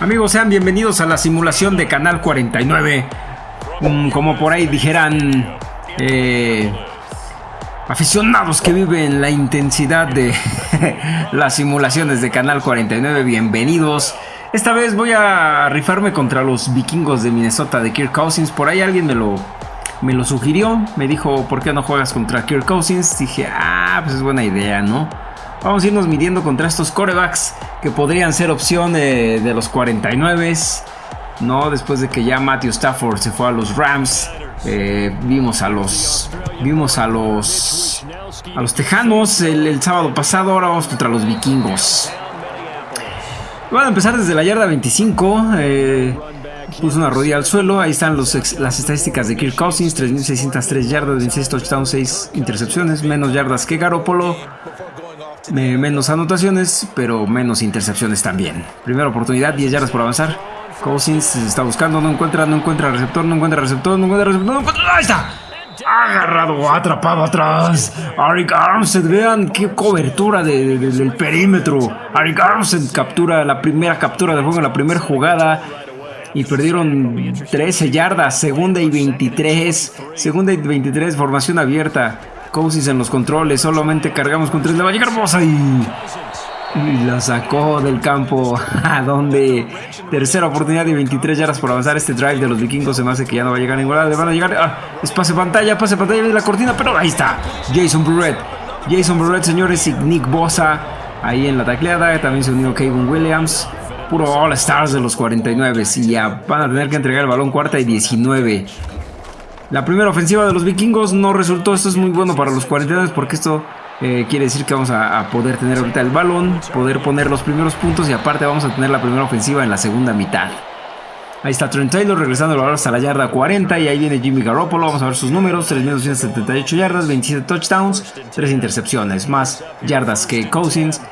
Amigos, sean bienvenidos a la simulación de Canal 49. Mm, como por ahí dijeran, eh, aficionados que viven la intensidad de las simulaciones de Canal 49, bienvenidos. Esta vez voy a rifarme contra los vikingos de Minnesota de Kirk Cousins. Por ahí alguien me lo, me lo sugirió, me dijo, ¿por qué no juegas contra Kirk Cousins? Dije, ah, pues es buena idea, ¿no? Vamos a irnos midiendo contra estos corebacks que podrían ser opción de, los 49. No, después de que ya Matthew Stafford se fue a los Rams, eh, vimos a los vimos a los a los Tejanos el, sábado pasado. Ahora vamos contra los Vikingos. Van a empezar desde la yarda 25. Eh, puso una rodilla al suelo. Ahí están las estadísticas de Kirk Cousins: 3.603 yardas, 26 touchdowns, 6 intercepciones, menos yardas que Garoppolo menos anotaciones, pero menos intercepciones también. Primera oportunidad, 10 yardas por avanzar. Cousins está buscando, no encuentra, no encuentra receptor, no encuentra receptor, no encuentra receptor, no encuentra. ¡Ahí está! Agarrado, atrapado atrás. Arik Armstead, vean qué cobertura del perímetro. Arik Armstead captura la primera captura del juego, la primera jugada. Y perdieron 13 yardas, segunda y 23. Segunda y 23, formación abierta. Cousins en los controles, solamente cargamos con tres, le va a llegar Bosa y, la sacó del campo, a donde tercera oportunidad y 23 yardas por avanzar este drive de los vikingos, se me hace que ya no va a llegar a ninguna, le van a llegar, ah, es pase pantalla, pase pantalla de la cortina, pero ahí está, Jason Burrett, Jason Burrett señores y Nick Bosa, ahí en la tacleada, también se unió Kevin Williams, puro All Stars de los 49 y ya van a tener que entregar el balón cuarta y 19. La primera ofensiva de los vikingos no resultó. Esto es muy bueno para los 49 porque esto eh, quiere decir que vamos a, poder tener ahorita el balón, poder poner los primeros puntos y aparte vamos a tener la primera ofensiva en la segunda mitad. Ahí está Trent Taylor regresando el balón hasta la yarda 40 y ahí viene Jimmy Garoppolo. Vamos a ver sus números: 3.278 yardas, 27 touchdowns, 3 intercepciones, más yardas que Cousins.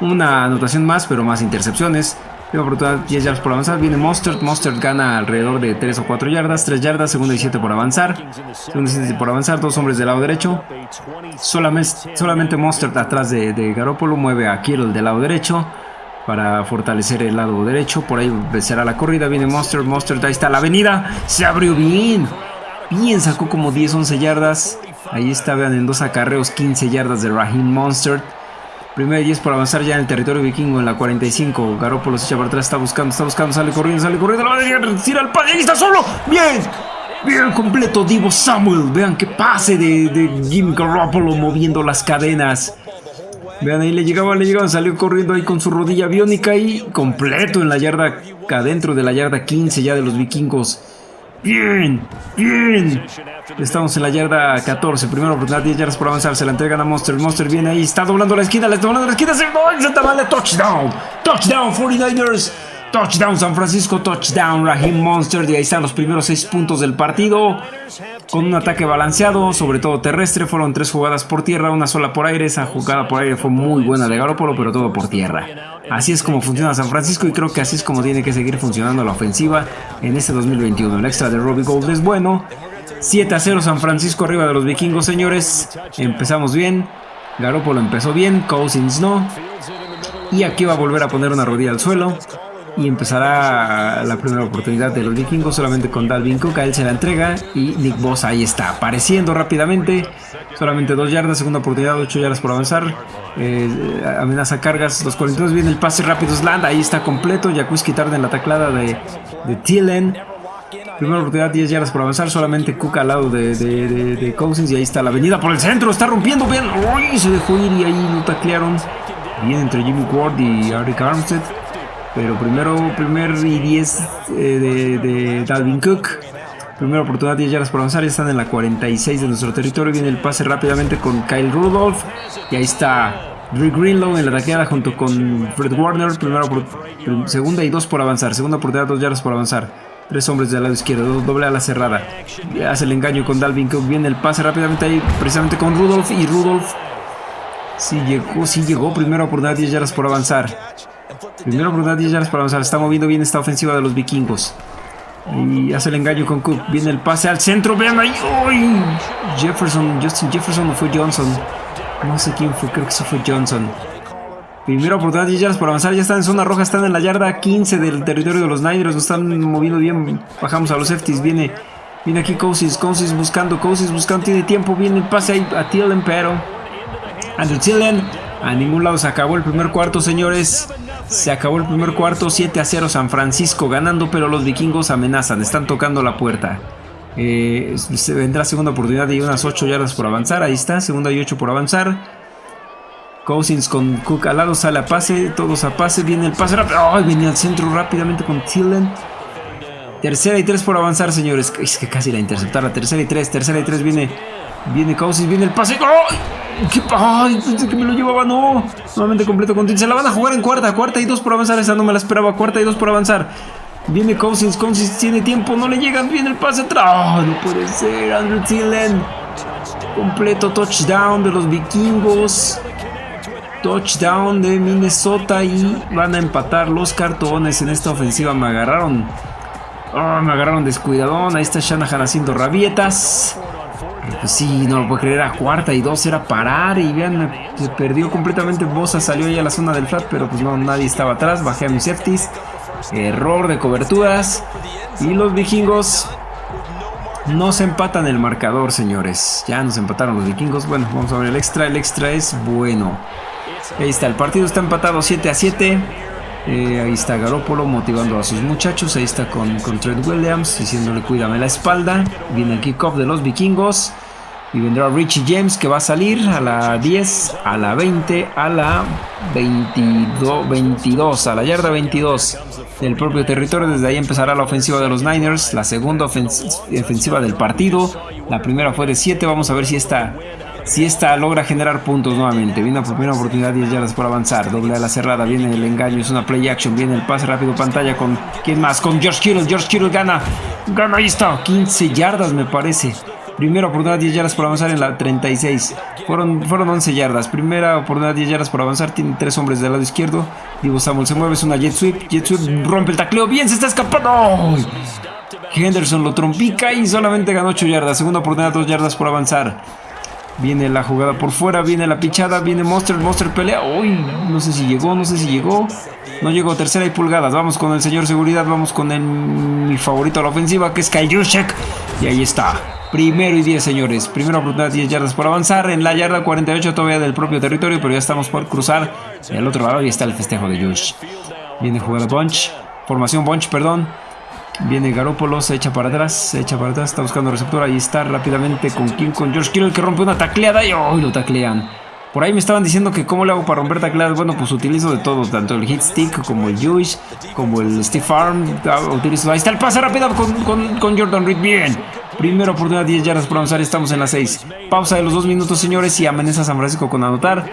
Una anotación más, pero más intercepciones. Primera oportunidad, 10 yardas por avanzar. Viene Monster. Monster gana alrededor de 3 o 4 yardas. 3 yardas, segunda y 7 por avanzar. Segunda y 7 por avanzar. Dos hombres del lado derecho. Solamente, solamente Monster atrás de, de Garoppolo mueve a Kittle del lado derecho para fortalecer el lado derecho. Por ahí será la corrida. Viene Monster. Monster, ahí está la avenida. Se abrió bien. Bien, sacó como 10, 11 yardas. Ahí está, vean, en dos acarreos, 15 yardas de Raheem Monster. Primero 10 por avanzar ya en el territorio vikingo en la 45. Garoppolo se echa para atrás, está buscando, está buscando, sale corriendo, sale corriendo. La va a tira al padre, está solo. Bien, bien completo Divo Samuel. Vean qué pase de, de Jim Garoppolo moviendo las cadenas. Vean, ahí le llegaba, le llegaba, salió corriendo ahí con su rodilla biónica y completo en la yarda, adentro de la yarda 15 ya de los vikingos. Bien, bien. Estamos en la yarda 14. Primero oportunidad, 10 yardas por avanzar. Se la entregan a Monster. Monster viene ahí. Está doblando la esquina. Le está doblando la esquina. Se va. Touchdown. Touchdown 49ers. Touchdown San Francisco, touchdown Raheem Monster. Y ahí están los primeros seis puntos del partido. Con un ataque balanceado, sobre todo terrestre. Fueron tres jugadas por tierra, una sola por aire. Esa jugada por aire fue muy buena de Garoppolo, pero todo por tierra. Así es como funciona San Francisco y creo que así es como tiene que seguir funcionando la ofensiva en este 2021. El extra de Robbie Gold es bueno. 7 a 0 San Francisco arriba de los vikingos, señores. Empezamos bien. Garoppolo empezó bien, Cousins no. Y aquí va a volver a poner una rodilla al suelo y empezará la primera oportunidad de los vikingos solamente con Dalvin Cook, a él se la entrega y Nick Boss ahí está, apareciendo rápidamente, solamente dos yardas, segunda oportunidad, 8 yardas por avanzar, eh, amenaza cargas, los 42 viene el pase rápido, Sland, ahí está completo, Jacuzzi tarde en la taclada de, de Thielen, Primera oportunidad, 10 yardas por avanzar. Solamente Cook al lado de, de, Cousins. Y ahí está la avenida por el centro. Está rompiendo. bien Uy, se dejó ir y ahí lo taclearon. Bien entre Jimmy Ward y Eric Armstead. Pero primero, primer y 10 eh, de, Dalvin Cook. Primera oportunidad, 10 yardas por avanzar. Ya están en la 46 de nuestro territorio. Viene el pase rápidamente con Kyle Rudolph. Y ahí está Rick Greenlow en la taqueada junto con Fred Warner. Primera, segunda y dos por avanzar. Segunda oportunidad, 2 yardas por avanzar. Tres hombres del lado izquierdo, doble a la cerrada. Hace el engaño con Dalvin Cook. Viene el pase rápidamente ahí, precisamente con Rudolph. Y Rudolph sí llegó, sí llegó. Primera oportunidad, 10 yardas por avanzar. Primero oportunidad 10 yardas para avanzar. Está moviendo bien esta ofensiva de los vikingos. Y hace el engaño con Cook. Viene el pase al centro. Vean ahí. Jefferson. Justin Jefferson o fue Johnson. No sé quién fue. Creo que eso fue Johnson. Primera oportunidad 10 yardas por avanzar. Ya están en zona roja, están en la yarda 15 del territorio de los Niners. Nos están moviendo bien. Bajamos a los safeties. Viene, viene aquí Cousins. Cousins buscando, Cousins buscando. Tiene tiempo. Viene el pase ahí a Tillen, pero Andrew Tillen. A ningún lado se acabó el primer cuarto, señores. Se acabó el primer cuarto. 7 a 0 San Francisco ganando, pero los vikingos amenazan. Están tocando la puerta. Eh, se vendrá segunda oportunidad y unas 8 yardas por avanzar. Ahí está, segunda y 8 por avanzar. Cousins con Cook al lado sale a pase, todos a pase, viene el pase rápido. ¡Oh! Viene al centro rápidamente con Tillen. Tercera y tres por avanzar, señores. Es que casi la interceptar. tercera y tres, tercera y tres viene. Viene Cousins, viene el pase. ¡Ay! ¿Qué? ¡Ay! Que me lo llevaba, no. Nuevamente completo con. Se la van a jugar en cuarta, cuarta y dos por avanzar. Esa no me la esperaba. Cuarta y dos por avanzar. Viene Cousins, Cousins tiene tiempo, no le llegan. Viene el pase atrás. ¡Oh, no puede ser! Andrew Tillen. Completo touchdown de los vikingos touchdown de Minnesota y van a empatar los cartones en esta ofensiva. Me agarraron. Oh, me agarraron descuidadón. Ahí está Shanahan haciendo rabietas. Pues sí, no lo puedo creer. A cuarta y dos era parar. Y vean, se perdió completamente. Bosa salió ahí a la zona del flat, pero pues no, nadie estaba atrás. Bajé a mis safeties. Error de coberturas. Y los vikingos nos empatan el marcador, señores. Ya nos empataron los vikingos. Bueno, vamos a ver el extra. El extra es bueno. Ahí está, el partido está empatado 7 a 7. Eh, ahí está Garópolo motivando a sus muchachos. Ahí está con, con Trent Williams diciéndole cuídame la espalda. Viene el kickoff de los vikingos. Y vendrá Richie James que va a salir a la 10, a la 20, a la 22, 22, a la yarda 22 del propio territorio. Desde ahí empezará la ofensiva de los Niners, la segunda ofensiva del partido. La primera fue de 7. Vamos a ver si esta si esta logra generar puntos nuevamente. Viene la primera oportunidad, 10 yardas por avanzar. Doble a la cerrada, viene el engaño, es una play action. Viene el pase rápido, pantalla con. ¿Quién más? Con George Kittle. George Kittle gana. Gana, ahí está. 15 yardas, me parece. Primera oportunidad, 10 yardas por avanzar en la 36. Fueron, fueron 11 yardas. Primera oportunidad, 10 yardas por avanzar. Tiene tres hombres del lado izquierdo. Divo Samuel se mueve, es una jet sweep. Jet sweep rompe el tacleo. Bien, se está escapando. Henderson lo trompica y solamente ganó 8 yardas. Segunda oportunidad, 2 yardas por avanzar. Viene la jugada por fuera, viene la pichada, viene Monster, Monster pelea. Uy, no sé si llegó, no sé si llegó. No llegó, tercera y pulgadas. Vamos con el señor seguridad, vamos con el, mi favorito a la ofensiva, que es Kaijushek. Y ahí está. Primero y 10, señores. Primera oportunidad, 10 yardas por avanzar. En la yarda 48 todavía del propio territorio, pero ya estamos por cruzar. Al otro lado y está el festejo de Josh. Viene jugada Bunch. Formación Bunch, perdón. Viene Garópolo, se echa para atrás, se echa para atrás, está buscando receptor, ahí está rápidamente con King, con George Kittle que rompe una tacleada y hoy lo taclean. Por ahí me estaban diciendo que cómo le hago para romper tacleadas. Bueno, pues utilizo de todo, tanto el hit stick como el Jewish, como el Steve Arm. Ah, utilizo, ahí está el pase rápido con, con, Jordan Reed. Bien. Primera oportunidad, 10 yardas por avanzar, estamos en la 6. Pausa de los 2 minutos, señores, y amenaza San Francisco con anotar.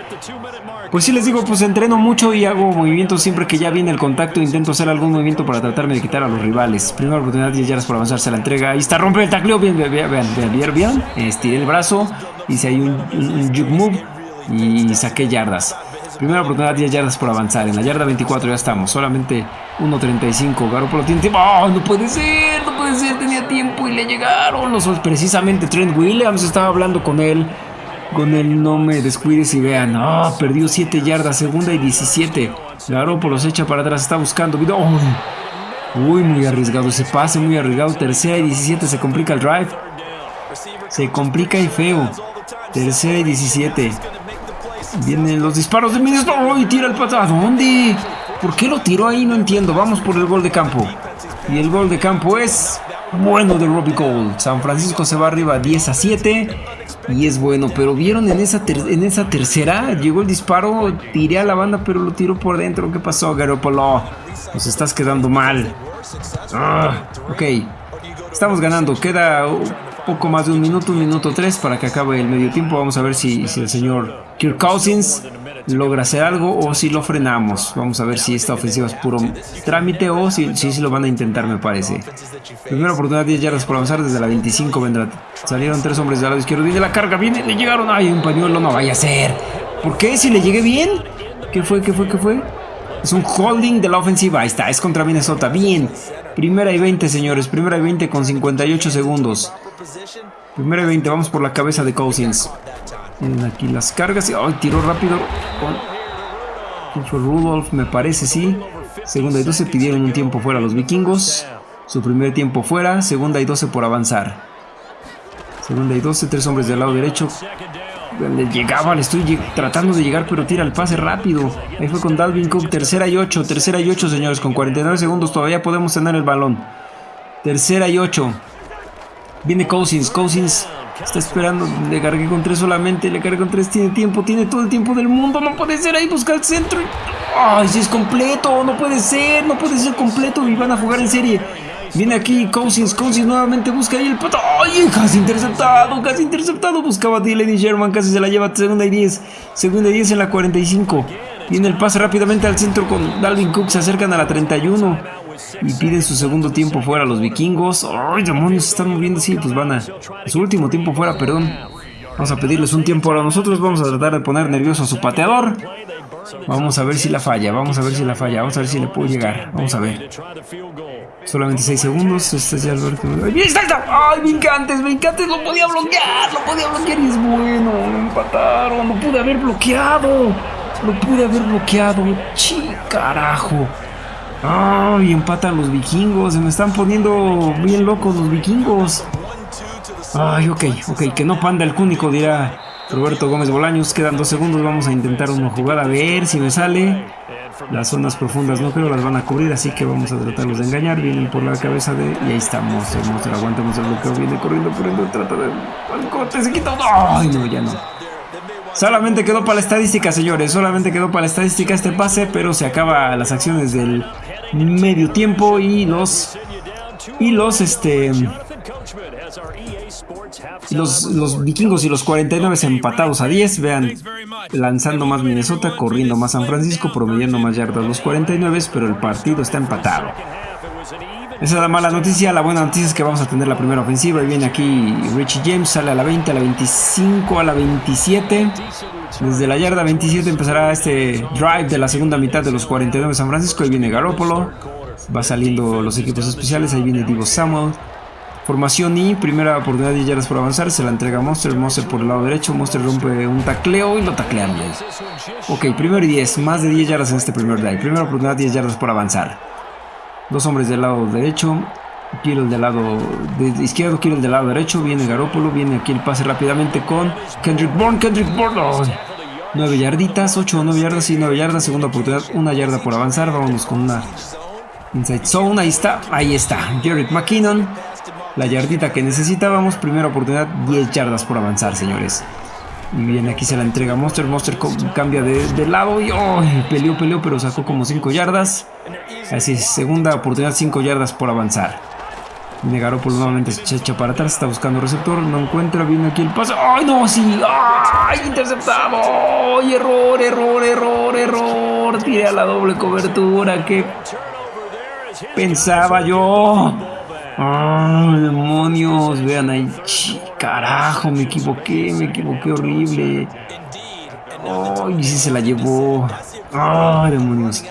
Pues sí les digo, pues entreno mucho y hago movimientos siempre que ya viene el contacto. Intento hacer algún movimiento para tratarme de quitar a los rivales. Primera oportunidad, 10 yardas por avanzar, se la entrega. Ahí está, rompe el tacleo. Bien, vean, vean, vean, vean. Estiré el brazo, hice ahí un, un, juke move y saqué yardas. Primera oportunidad, 10 yardas por avanzar. En la yarda 24 ya estamos. Solamente 1.35. Garoppolo tiene tiempo. ¡Oh, no puede ser! No puede ser. Tenía tiempo y le llegaron los... Precisamente Trent Williams estaba hablando con él con él no me descuides y vean. Oh, perdió 7 yardas, segunda y 17. Garoppolo se echa para atrás, está buscando. Uy, muy arriesgado ese pase, muy arriesgado. Tercera y 17, se complica el drive. Se complica y feo. Tercera y 17. Vienen los disparos de Minnesota. ¡Uy, tira el pato! ¿A dónde? ¿Por qué lo tiró ahí? No entiendo. Vamos por el gol de campo. Y el gol de campo es bueno de Robbie Gold. San Francisco se va arriba 10 a 7 y es bueno. Pero vieron en esa, en esa tercera, llegó el disparo, tiré a la banda, pero lo tiró por dentro. ¿Qué pasó, Garoppolo? Nos estás quedando mal. Ah, ok, estamos ganando. Queda poco más de un minuto, un minuto tres para que acabe el medio tiempo. Vamos a ver si, si el señor Kirk Cousins logra hacer algo o si lo frenamos. Vamos a ver si esta ofensiva es puro trámite o si, si, lo van a intentar, me parece. Primera oportunidad, 10 yardas por avanzar desde la 25 vendrá. Salieron tres hombres del lado izquierdo. Viene la carga, viene, le llegaron. Ay, un pañuelo, no vaya a ser. ¿Por qué? Si le llegué bien. ¿Qué fue? ¿Qué fue? ¿Qué fue? Es un holding de la ofensiva. Ahí está, es contra Minnesota. Bien. Primera y 20, señores. Primera y 20 con 58 segundos. Primera y 20, vamos por la cabeza de Cousins. Aquí las cargas. ¡Ay, tiró rápido! ¿Quién fue Rudolph? Me parece, sí. Segunda y 12 pidieron un tiempo fuera los vikingos. Su primer tiempo fuera. Segunda y 12 por avanzar. Segunda y 12, tres hombres del lado derecho. Le llegaba, le estoy tratando de llegar, pero tira el pase rápido. Ahí fue con Dalvin Cook. Tercera y 8, tercera y 8, señores. Con 49 segundos todavía podemos tener el balón. Tercera y 8. Viene Cousins. Cousins está esperando. Le cargué con 3 solamente. Le cargué con 3. Tiene tiempo. Tiene todo el tiempo del mundo. No puede ser ahí. Busca el centro. Ay, si es completo. No puede ser. No puede ser completo. Y van a jugar en serie. Viene aquí Cousins, Cousins nuevamente busca ahí el pato. ¡Ay! Casi interceptado, casi interceptado. Buscaba a Dylan Sherman, casi se la lleva segunda y 10. Segunda y 10 en la 45. Viene el pase rápidamente al centro con Dalvin Cook. Se acercan a la 31. Y piden su segundo tiempo fuera los vikingos. ¡Ay, demonios! Se están moviendo. Sí, pues van a. Su último tiempo fuera, perdón. Vamos a pedirles un tiempo ahora nosotros. Vamos a tratar de poner nervioso a su pateador. Vamos a ver si la falla. Vamos a ver si la falla. Vamos a ver si le puedo llegar. Vamos a ver. Solamente 6 segundos. Este es ya. ¡Ahí está, está! ¡Ay, Vincantes! Vincantes lo podía bloquear. Lo podía bloquear y es bueno. empataron. Lo pude haber bloqueado. Lo pude haber bloqueado. ¡Chi, carajo! ¡Ay, empatan los vikingos! Se me están poniendo bien locos los vikingos. Ay, ok, ok. Que no panda el cúnico, dirá Roberto Gómez Bolaños. Quedan dos segundos. Vamos a intentar una jugada a ver si me sale. Las zonas profundas no creo las van a cubrir, así que vamos a tratarlos de engañar. Vienen por la cabeza de. Y ahí estamos. El monstruo aguantamos el bloqueo. Viene corriendo, corriendo. Trata de. corte, se quita. ¡Ay, no! Ya no. Solamente quedó para la estadística, señores. Solamente quedó para la estadística este pase, pero se acaba las acciones del medio tiempo y los. Y los, este. Los, los, vikingos y los 49 empatados a 10. Vean, lanzando más Minnesota, corriendo más San Francisco, promediando más yardas los 49, pero el partido está empatado. Esa es la mala noticia. La buena noticia es que vamos a tener la primera ofensiva. Y viene aquí Richie James, sale a la 20, a la 25, a la 27. Desde la yarda 27 empezará este drive de la segunda mitad de los 49 de San Francisco. Ahí viene Garoppolo. Va saliendo los equipos especiales. Ahí viene Divo Samuel. Formación y primera oportunidad de yardas por avanzar. Se la entrega a Monster. Monster por el lado derecho. Monster rompe un tacleo y lo taclean Ok, primero y 10. Más de 10 yardas en este primer drive. Primera oportunidad, 10 yardas por avanzar. Dos hombres del lado derecho. Kirill del lado izquierdo, Kirill del lado derecho. Viene Garópolo. Viene aquí el pase rápidamente con Kendrick Bourne. Kendrick Bourne. 9 yarditas, 8 o 9 yardas y 9 yardas. Segunda oportunidad, una yarda por avanzar. Vámonos con una inside zone. Ahí está, ahí está. Jarrett McKinnon la yardita que necesitábamos. Primera oportunidad, 10 yardas por avanzar, señores. Bien, aquí se la entrega Monster. Monster cambia de, lado y peleó, peleó, pero sacó como 5 yardas. Así es, segunda oportunidad, 5 yardas por avanzar. Por nuevamente se echa para atrás, está buscando receptor, no encuentra, viene aquí el pase. ¡Ay, no! ¡Sí! ¡Ay! Interceptado. ¡Ay, error, error, error, error! Tiré a la doble cobertura. ¿Qué pensaba yo? ¡Ay, demonios! Vean ahí. Carajo, me equivoqué, me equivoqué horrible. ¡Ay, sí se la llevó! ¡Ay, demonios!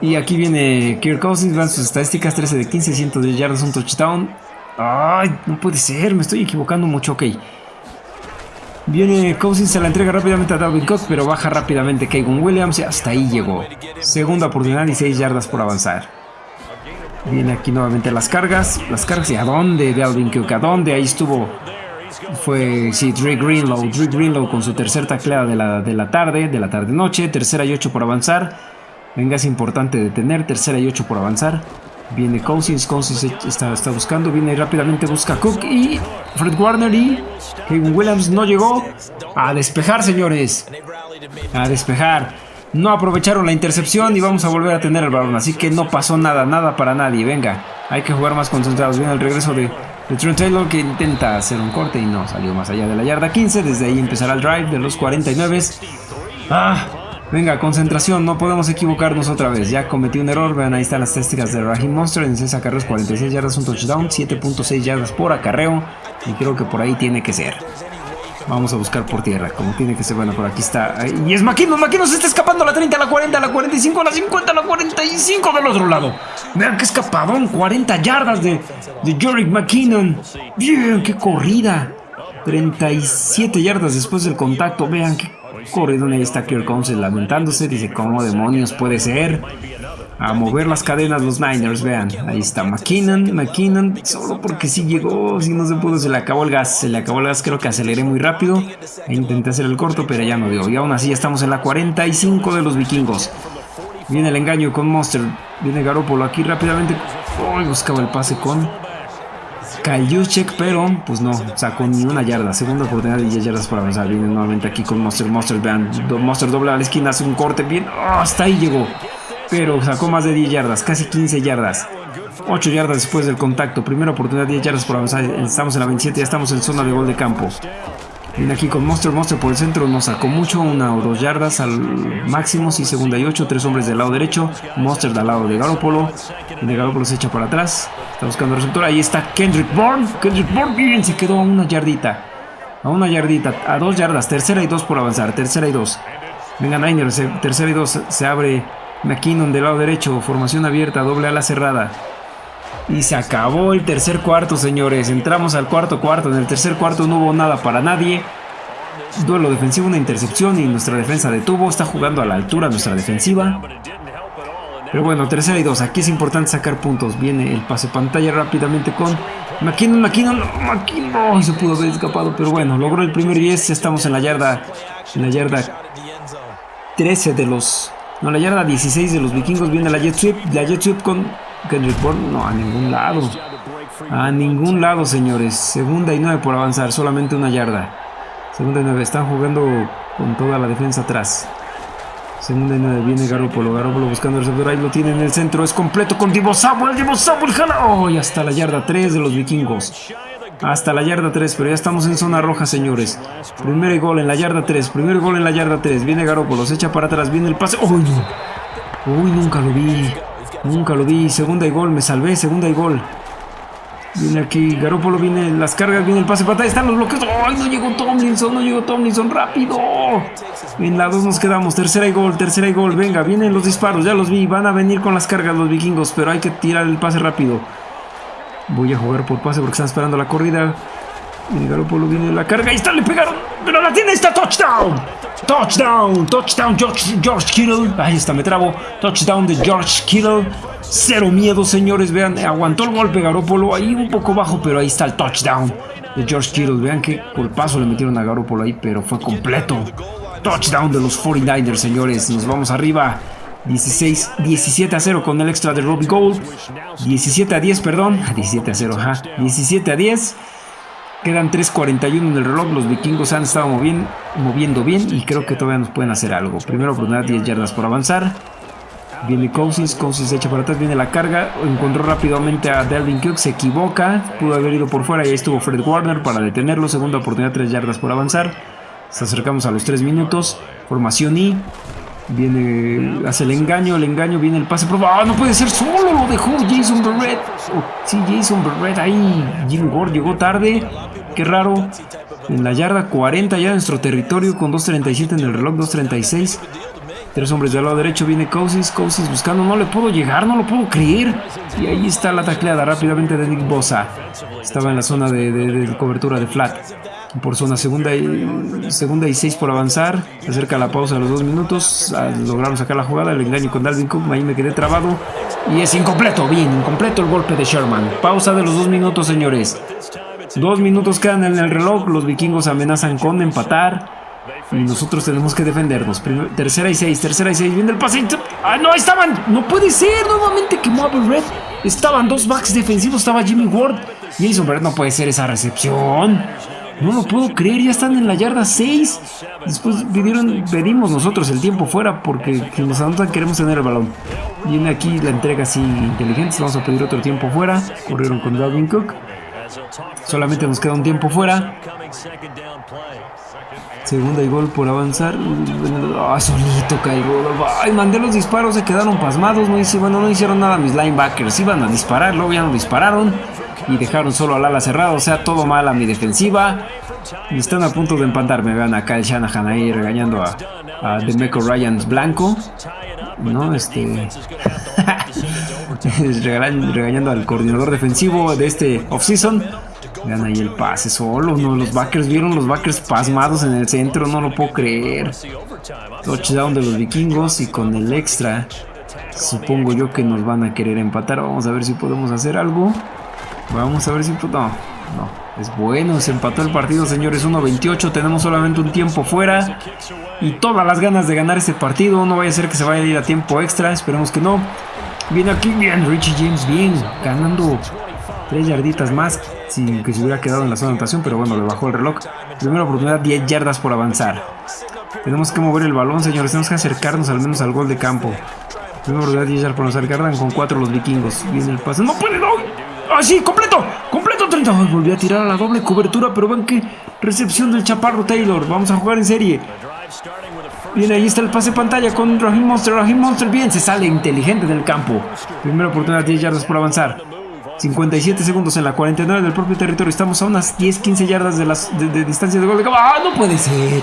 Y aquí viene Kirk Cousins, vean sus estadísticas, 13 de 15, 110 yardas, un touchdown. ¡Ay, no puede ser! Me estoy equivocando mucho, ok. Viene Cousins, se la entrega rápidamente a Dalvin Cook, pero baja rápidamente Kevin Williams y hasta ahí llegó. Segunda oportunidad y 6 yardas por avanzar. Viene aquí nuevamente las cargas. Las cargas y a dónde de Alvin Cook, a dónde ahí estuvo. Fue, sí, Dre Greenlow. Dre Greenlow con su tercera tacleada de la, de la tarde, de la tarde-noche. Tercera y ocho por avanzar. Venga, es importante detener. Tercera y ocho por avanzar. Viene Cousins, Cousins está, está buscando, viene rápidamente, busca Cook y Fred Warner y Kevin Williams no llegó a despejar, señores. A despejar. No aprovecharon la intercepción y vamos a volver a tener el balón. Así que no pasó nada, nada para nadie. Venga, hay que jugar más concentrados. Viene el regreso de, Trent Taylor que intenta hacer un corte y no salió más allá de la yarda 15. Desde ahí empezará el drive de los 49. Ah, venga, concentración. No podemos equivocarnos otra vez. Ya cometí un error. Vean, ahí están las técnicas de Raheem Monster. En 6 acarreos, 46 yardas, un touchdown. 7.6 yardas por acarreo. Y creo que por ahí tiene que ser. Vamos a buscar por tierra, como tiene que ser. Bueno, por aquí está. Y es Maquino. Maquino se está escapando a la 30, a la 40, a la 45, a la 50, a la 45 del otro lado. Vean qué escapadón. 40 yardas de, de Jorick McKinnon. Bien, qué corrida. 37 yardas después del contacto. Vean qué Corriendo ahí está Kirk Cousins lamentándose. Dice, ¿cómo demonios puede ser? A mover las cadenas los Niners, vean. Ahí está McKinnon, McKinnon. Solo porque sí llegó, si no se pudo, se le acabó el gas. Se le acabó el gas, creo que aceleré muy rápido. E intenté hacer el corto, pero ya no dio. Y aún así estamos en la 45 de los vikingos. Viene el engaño con Monster. Viene Garoppolo aquí rápidamente. Oh, buscaba el pase con Juszczyk, pero pues no, sacó ni una yarda. Segunda oportunidad de 10 yardas para avanzar. Viene nuevamente aquí con Monster. Monster, vean. Monster doble a la esquina, hace un corte bien. Oh, hasta ahí llegó. Pero sacó más de 10 yardas, casi 15 yardas. 8 yardas después del contacto. Primera oportunidad, 10 yardas por avanzar. Estamos en la 27, ya estamos en zona de gol de campo. Viene aquí con Monster, Monster por el centro, nos sacó mucho, una o dos yardas al máximo, sí, segunda y ocho, tres hombres del lado derecho, Monster del lado de Garoppolo, de Garoppolo se echa para atrás, está buscando receptor, ahí está Kendrick Bourne, Kendrick Bourne, bien, se quedó a una yardita, a una yardita, a dos yardas, tercera y dos por avanzar, tercera y dos, venga Niners, tercera y dos, se abre McKinnon del lado derecho, formación abierta, doble ala cerrada, y se acabó el tercer cuarto, señores. Entramos al cuarto cuarto. En el tercer cuarto no hubo nada para nadie. Duelo defensivo, una intercepción y nuestra defensa detuvo. Está jugando a la altura nuestra defensiva. Pero bueno, tercera y dos. Aquí es importante sacar puntos. Viene el pase pantalla rápidamente con McKinnon, McKinnon, McKinnon. se pudo haber escapado, pero bueno, logró el primer 10. Estamos en la yarda, en la yarda 13 de los... No, la yarda 16 de los vikingos. Viene la jet sweep, la jet sweep con Kendrick Bourne, no, a ningún lado. A ningún lado, señores. Segunda y nueve por avanzar, solamente una yarda. Segunda y nueve, están jugando con toda la defensa atrás. Segunda y nueve, viene Garoppolo. Garoppolo buscando el receptor, ahí lo tiene en el centro. Es completo con Divo Samuel. Divo Samuel jala. Oh, y hasta la yarda 3 de los vikingos. Hasta la yarda 3, pero ya estamos en zona roja, señores. Primer gol en la yarda 3. Primer gol en la yarda 3. Viene Garoppolo, se echa para atrás. Viene el pase. ¡Uy! Uy, nunca lo vi. Nunca lo vi. Segunda y gol. Me salvé. Segunda y gol. Viene aquí. Garópolo viene. Las cargas. Viene el pase para Están los bloqueos. ¡Ay! No llegó Tomlinson. No llegó Tomlinson. Rápido. En la 2 nos quedamos. Tercera y gol. Tercera y gol. Venga. Vienen los disparos. Ya los vi. Van a venir con las cargas los vikingos. Pero hay que tirar el pase rápido. Voy a jugar por pase porque están esperando la corrida. Y Garópolo viene la carga. Ahí está. Le pegaron. Pero la tiene. Está touchdown. Touchdown, touchdown George, George Kittle. Ahí está, me trabo. Touchdown de George Kittle. Cero miedo, señores. Vean, aguantó el golpe Garópolo. Ahí un poco bajo, pero ahí está el touchdown de George Kittle. Vean qué golpazo le metieron a Garópolo ahí, pero fue completo. Touchdown de los 49ers, señores. Nos vamos arriba. 16, 17 a 0 con el extra de Robbie Gold. 17 a 10, perdón. 17 a 0, ajá. 17 a 10. Quedan 3.41 en el reloj. Los vikingos han estado moviendo, bien y creo que todavía nos pueden hacer algo. Primero oportunidad 10 yardas por avanzar. Viene Cousins, Cousins se echa para atrás, viene la carga, encontró rápidamente a Delvin Cook, se equivoca, pudo haber ido por fuera y ahí estuvo Fred Warner para detenerlo, segunda oportunidad 3 yardas por avanzar, nos acercamos a los 3 minutos, formación I, viene, hace el engaño, el engaño, viene el pase, pero ¡ah, no puede ser, solo lo dejó Jason Barrett, oh, sí, Jason Barrett ahí, Jim Ward llegó tarde, Qué raro. En la yarda 40 ya en nuestro territorio con 2.37 en el reloj, 2.36. Tres hombres del lado derecho, viene Cousins, Cousins buscando, no le puedo llegar, no lo puedo creer. Y ahí está la tacleada rápidamente de Nick Bosa. Estaba en la zona de, cobertura de flat. Por zona segunda y, segunda y seis por avanzar. Se acerca la pausa de los dos minutos. Ah, lograron sacar la jugada, el engaño con Dalvin Cook. Ahí me quedé trabado. Y es incompleto, bien, incompleto el golpe de Sherman. Pausa de los dos minutos, señores. Dos minutos quedan en el reloj. Los vikingos amenazan con empatar. Y nosotros tenemos que defendernos. tercera y seis, tercera y seis. Viene el pasito. ¡Ah, no! Estaban. No puede ser. Nuevamente quemó a Red. Estaban dos backs defensivos. Estaba Jimmy Ward. Jason Barrett no puede ser esa recepción. No lo puedo creer. Ya están en la yarda 6. Después pidieron, pedimos nosotros el tiempo fuera. Porque nos anotan queremos tener el balón. Viene aquí la entrega así inteligente. Vamos a pedir otro tiempo fuera. Corrieron con Dalvin Cook. Solamente nos queda un tiempo fuera. Segunda y gol por avanzar. Ah, solito cae Ay, mandé los disparos, se quedaron pasmados. No hice, bueno, no hicieron nada mis linebackers. Iban a disparar, luego ya no dispararon. Y dejaron solo al ala cerrado. O sea, todo mal a mi defensiva. Están a punto de me Vean acá el Shanahan ahí regañando a, a Demeco Ryans Blanco. ¿No? Este. regañando al coordinador defensivo de este offseason. Vean ahí el pase solo, ¿no? Los backers vieron los backers pasmados en el centro, no lo puedo creer. Touchdown de los vikingos y con el extra supongo yo que nos van a querer empatar. Vamos a ver si podemos hacer algo. Vamos a ver si... No, no. Es bueno, se empató el partido, señores. 1-28, tenemos solamente un tiempo fuera. Y todas las ganas de ganar este partido. No vaya a ser que se vaya a ir a tiempo extra. Esperemos que no. Viene aquí, bien, Richie James, bien. Ganando tres yarditas más. Sin que se hubiera quedado en la zona de anotación. Pero bueno, le bajó el reloj. Primera oportunidad, 10 yardas por avanzar. Tenemos que mover el balón, señores. Tenemos que acercarnos al menos al gol de campo. Primera oportunidad, 10 yardas por avanzar. Cargan con 4 los vikingos. Viene el pase. ¡No puede, no! ¡Ah, sí! ¡Completo! ¡Completo 30! Ay, volví a tirar a la doble cobertura, pero ven que recepción del chaparro Taylor. Vamos a jugar en serie. Bien, ahí está el pase pantalla con Raheem Monster. Raheem Monster bien, se sale inteligente del campo. Primera oportunidad, 10 yardas por avanzar. 57 segundos en la 49 del propio territorio. Estamos a unas 10-15 yardas de, las, de, distancia de gol de campo. ¡Ah, no puede ser!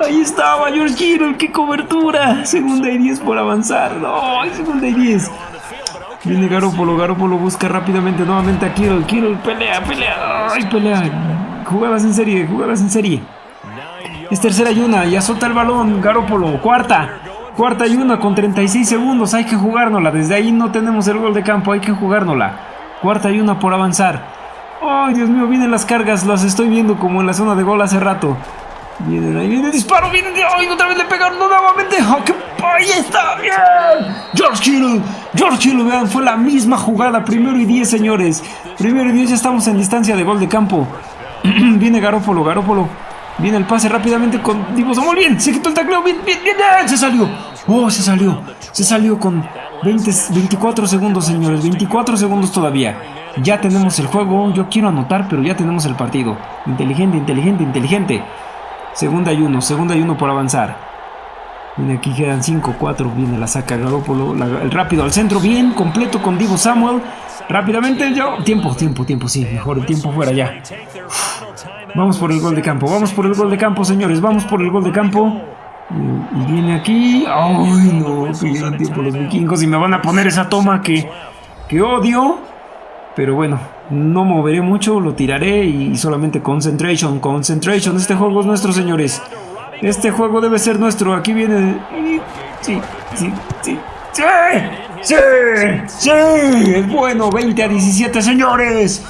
Ahí estaba George Kittle, ¡qué cobertura! Segunda y 10 por avanzar. ¡No! Segunda y 10. Viene Garópolo, Garópolo busca rápidamente nuevamente a Kirill, Kirill pelea, pelea, ay pelea, jugadas en serie, jugadas en serie. Es tercera y una, ya solta el balón, Garópolo, cuarta, cuarta y una con 36 segundos, hay que jugárnosla, desde ahí no tenemos el gol de campo, hay que jugárnosla. Cuarta y una por avanzar. Ay, Dios mío, vienen las cargas, las estoy viendo como en la zona de gol hace rato. Vienen ahí, viene el disparo, viene de... ¡Ay, otra vez le pegaron nuevamente! ¡Oh, qué... ¡Ahí está! ¡Bien! George Kittle, George Kittle, vean, fue la misma jugada. Primero y 10, señores. Primero y 10, ya estamos en distancia de gol de campo. viene Garópolo, Garópolo. Viene el pase rápidamente con Divo Samuel. Bien, se quitó el tacleo. Bien, bien, bien. Se salió. Oh, se salió. Se salió con 20, 24 segundos, señores. 24 segundos todavía. Ya tenemos el juego. Yo quiero anotar, pero ya tenemos el partido. Inteligente, inteligente, inteligente. Segunda y uno, segunda y uno por avanzar. Viene aquí quedan 5, 4, viene la saca Garópolo, el rápido al centro, bien, completo con Divo Samuel. Rápidamente, yo, tiempo, tiempo, tiempo, sí, mejor el tiempo fuera ya. Vamos por el gol de campo, vamos por el gol de campo, señores, vamos por el gol de campo. Y viene aquí, ay no, pidieron tiempo los vikingos y me van a poner esa toma que, que odio. Pero bueno, no moveré mucho, lo tiraré y solamente concentration, concentration. Este juego es nuestro, señores. Este juego debe ser nuestro. Aquí viene... Sí, sí, sí. ¡Sí! ¡Sí! ¡Sí! Es bueno, 20 a 17, señores.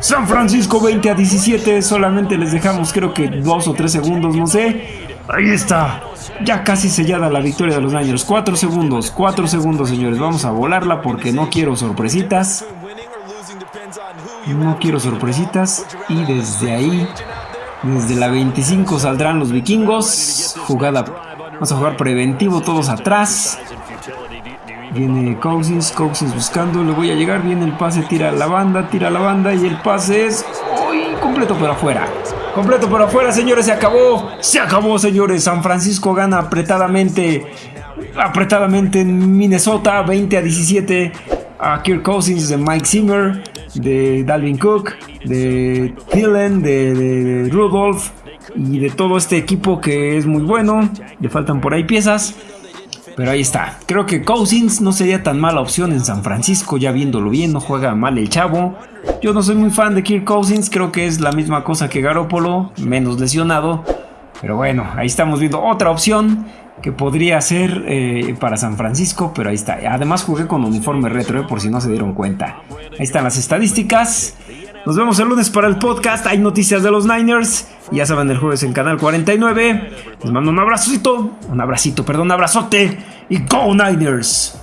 San Francisco 20 a 17. Solamente les dejamos creo que dos o tres segundos, no sé. Ahí está. Ya casi sellada la victoria de los Niners. Cuatro segundos, cuatro segundos, señores. Vamos a volarla porque no quiero sorpresitas. No quiero sorpresitas. Y desde ahí, desde la 25 saldrán los vikingos. Jugada. Vamos a jugar preventivo todos atrás. Viene Cousins, Cousins buscando, le voy a llegar, viene el pase, tira la banda, tira la banda y el pase es uy, completo por afuera. Completo por afuera, señores, se acabó. Se acabó, señores. San Francisco gana apretadamente. Apretadamente en Minnesota, 20 a 17 a Kirk Cousins de Mike Zimmer de Dalvin Cook, de Thielen, de, Rudolph y de todo este equipo que es muy bueno. Le faltan por ahí piezas. Pero ahí está. Creo que Cousins no sería tan mala opción en San Francisco, ya viéndolo bien, no juega mal el chavo. Yo no soy muy fan de Kirk Cousins, creo que es la misma cosa que Garoppolo, menos lesionado. Pero bueno, ahí estamos viendo otra opción que podría ser eh, para San Francisco, pero ahí está. Además jugué con uniforme retro, eh, por si no se dieron cuenta. Ahí están las estadísticas. Nos vemos el lunes para el podcast. Hay noticias de los Niners. Ya saben, el jueves en Canal 49. Les mando un abracito. Un abracito, perdón, un abrazote. Y Go Niners.